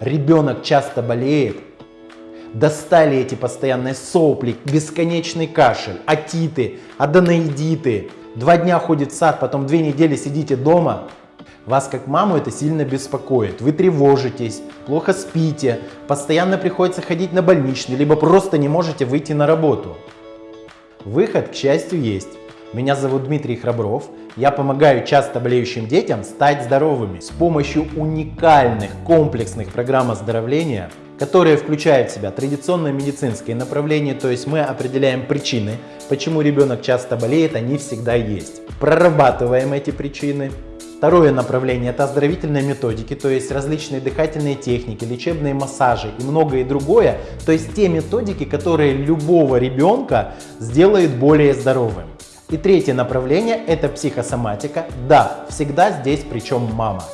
ребенок часто болеет, достали эти постоянные сопли, бесконечный кашель, атиты, аденоидиты, два дня ходит в сад, потом две недели сидите дома, вас как маму это сильно беспокоит. Вы тревожитесь, плохо спите, постоянно приходится ходить на больничный, либо просто не можете выйти на работу. Выход, к счастью, есть. Меня зовут Дмитрий Храбров. Я помогаю часто болеющим детям стать здоровыми с помощью уникальных комплексных программ оздоровления, которые включают в себя традиционное медицинское направление, то есть мы определяем причины, почему ребенок часто болеет, они всегда есть. Прорабатываем эти причины, Второе направление – это оздоровительные методики, то есть различные дыхательные техники, лечебные массажи и многое другое. То есть те методики, которые любого ребенка сделают более здоровым. И третье направление – это психосоматика. Да, всегда здесь причем мама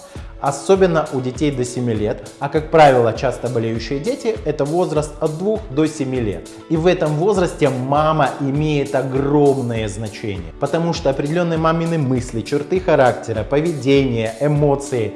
особенно у детей до 7 лет, а как правило часто болеющие дети это возраст от 2 до 7 лет. И в этом возрасте мама имеет огромное значение, потому что определенные мамины мысли, черты характера, поведение, эмоции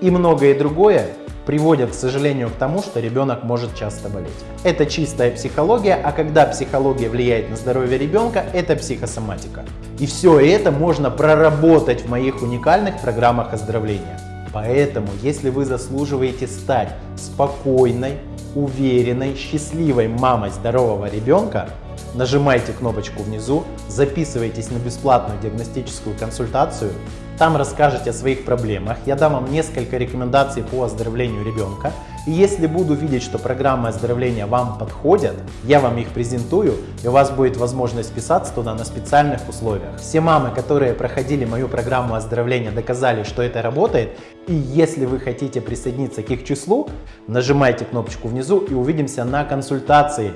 и многое другое приводят, к сожалению, к тому, что ребенок может часто болеть. Это чистая психология, а когда психология влияет на здоровье ребенка, это психосоматика. И все это можно проработать в моих уникальных программах оздоровления. Поэтому, если вы заслуживаете стать спокойной, уверенной, счастливой мамой здорового ребенка, нажимайте кнопочку внизу, записывайтесь на бесплатную диагностическую консультацию, там расскажете о своих проблемах, я дам вам несколько рекомендаций по оздоровлению ребенка, и если буду видеть, что программы оздоровления вам подходят, я вам их презентую, и у вас будет возможность вписаться туда на специальных условиях. Все мамы, которые проходили мою программу оздоровления, доказали, что это работает. И если вы хотите присоединиться к их числу, нажимайте кнопочку внизу и увидимся на консультации.